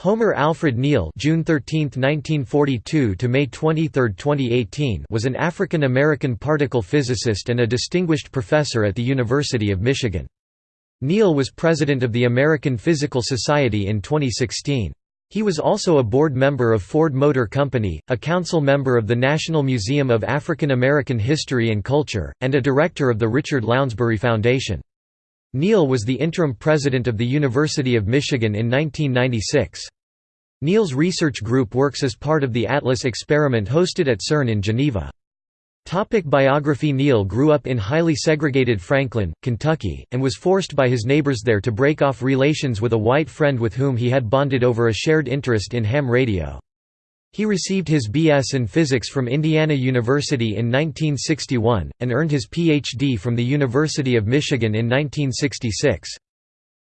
Homer Alfred Neal June 13, 1942 to May 23, 2018 was an African-American particle physicist and a distinguished professor at the University of Michigan. Neal was president of the American Physical Society in 2016. He was also a board member of Ford Motor Company, a council member of the National Museum of African American History and Culture, and a director of the Richard Lounsbery Foundation. Neal was the interim president of the University of Michigan in 1996. Neal's research group works as part of the ATLAS experiment hosted at CERN in Geneva. Topic biography Neal grew up in highly segregated Franklin, Kentucky, and was forced by his neighbors there to break off relations with a white friend with whom he had bonded over a shared interest in ham radio. He received his B.S. in physics from Indiana University in 1961, and earned his Ph.D. from the University of Michigan in 1966.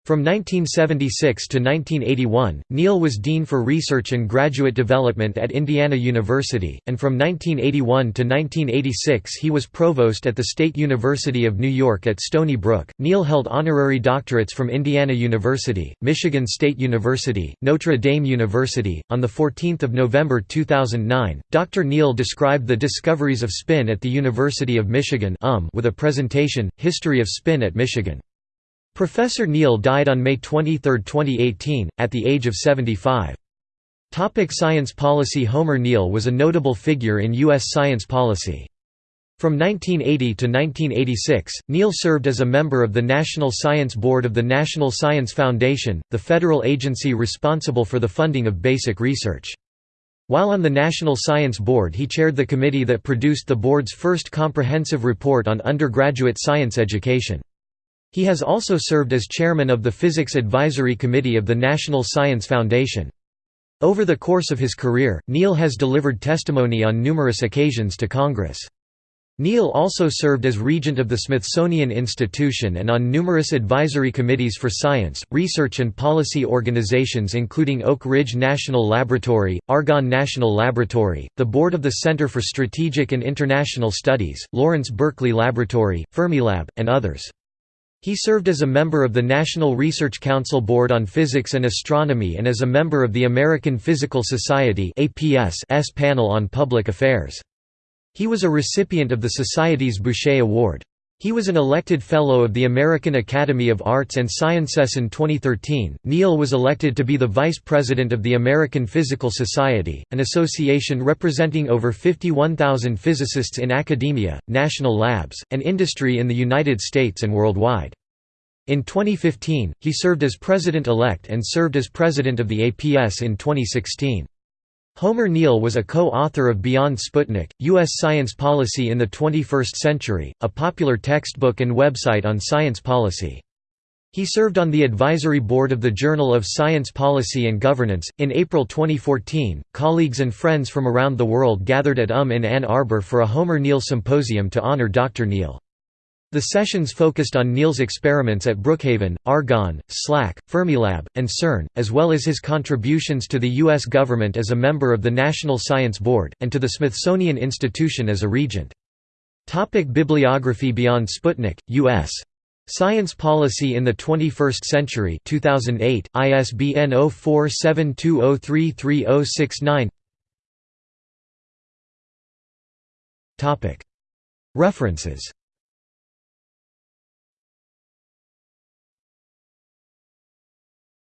From 1976 to 1981, Neal was Dean for Research and Graduate Development at Indiana University, and from 1981 to 1986 he was Provost at the State University of New York at Stony Brook. Neal held honorary doctorates from Indiana University, Michigan State University, Notre Dame University. On 14 November 2009, Dr. Neal described the discoveries of spin at the University of Michigan um with a presentation, History of Spin at Michigan. Professor Neal died on May 23, 2018, at the age of 75. Topic science policy Homer Neal was a notable figure in U.S. science policy. From 1980 to 1986, Neal served as a member of the National Science Board of the National Science Foundation, the federal agency responsible for the funding of basic research. While on the National Science Board he chaired the committee that produced the board's first comprehensive report on undergraduate science education. He has also served as chairman of the Physics Advisory Committee of the National Science Foundation. Over the course of his career, Neal has delivered testimony on numerous occasions to Congress. Neal also served as regent of the Smithsonian Institution and on numerous advisory committees for science, research and policy organizations including Oak Ridge National Laboratory, Argonne National Laboratory, the Board of the Center for Strategic and International Studies, Lawrence Berkeley Laboratory, Fermilab, and others. He served as a member of the National Research Council Board on Physics and Astronomy and as a member of the American Physical Society S panel on Public Affairs. He was a recipient of the Society's Bouchet Award. He was an elected Fellow of the American Academy of Arts and Sciences in 2013. Neal was elected to be the Vice President of the American Physical Society, an association representing over 51,000 physicists in academia, national labs, and industry in the United States and worldwide. In 2015, he served as President-elect and served as President of the APS in 2016. Homer Neal was a co-author of Beyond Sputnik, U.S. Science Policy in the 21st Century, a popular textbook and website on science policy. He served on the advisory board of the Journal of Science Policy and Governance. In April 2014, colleagues and friends from around the world gathered at UM in Ann Arbor for a Homer Neal symposium to honor Dr. Neal. The sessions focused on Neal's experiments at Brookhaven, Argonne, SLAC, Fermilab, and CERN, as well as his contributions to the U.S. government as a member of the National Science Board, and to the Smithsonian Institution as a regent. Topic bibliography Beyond Sputnik, U.S. Science Policy in the 21st Century 2008, ISBN 0472033069 References